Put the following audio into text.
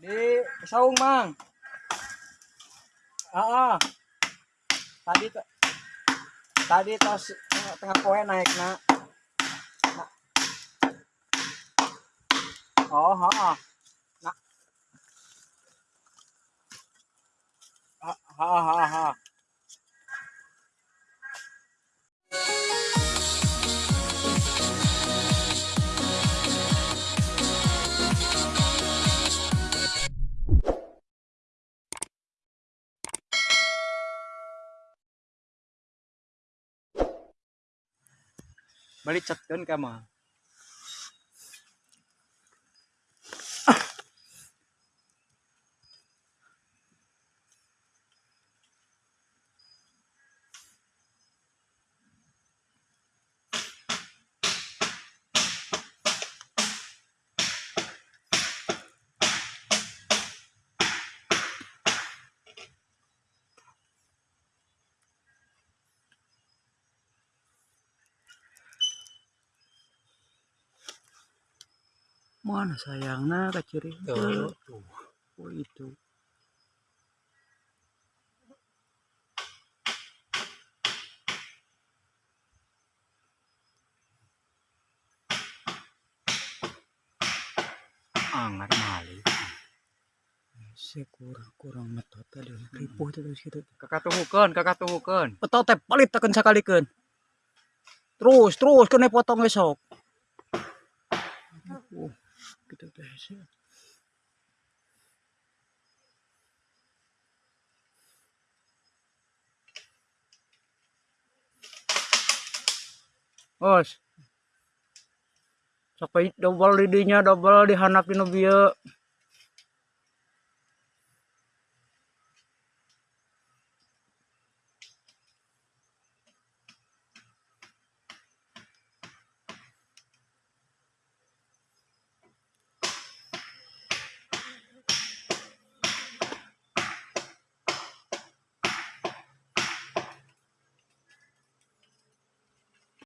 Di saung mang. Ah, ah. Tadi tadi tos tengah poe naik na. na. Oh, ha, ah. Na. Ha, ha, ha, ha. Balik chatkan ka Mana sayangnya kaciri Tuh. tuh. Oh itu. Angar mali. Saya kurang kurang metot tadi. Ripuh terus gitu. Kakak tunggukan, kakak tunggukan. Betul teh palit tekan sakalikeun. Terus terus kena potong esok. Sih. Bos. Sampai double lidinya double dihanapin bieu.